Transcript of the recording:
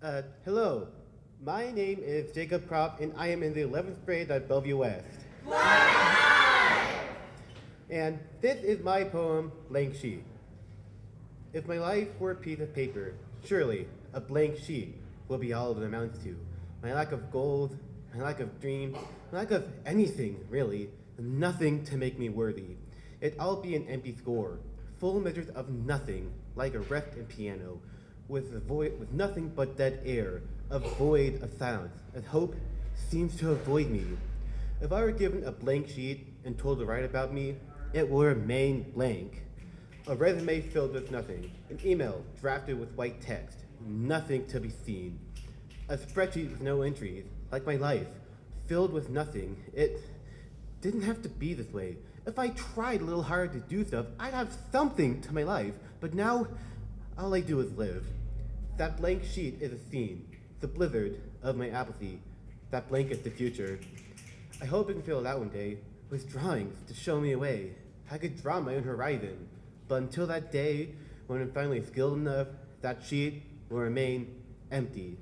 Uh, hello. My name is Jacob Prop, and I am in the 11th grade at Bellevue West. And this is my poem, Blank Sheet. If my life were a piece of paper, surely a blank sheet will be all it amounts to. My lack of goals, my lack of dreams, my lack of anything, really, nothing to make me worthy. It all be an empty score, full measures of nothing, like a wrecked piano, with a void, with nothing but dead air, a void of silence, as hope seems to avoid me. If I were given a blank sheet and told to write about me, it will remain blank. A resume filled with nothing, an email drafted with white text, nothing to be seen. A spreadsheet with no entries, like my life, filled with nothing. It didn't have to be this way. If I tried a little harder to do stuff, I'd have something to my life. But now, all I do is live. That blank sheet is a scene, the blizzard of my apathy. That blank is the future. I hope I can fill out one day with drawings to show me a way. I could draw my own horizon. But until that day, when I'm finally skilled enough, that sheet will remain empty.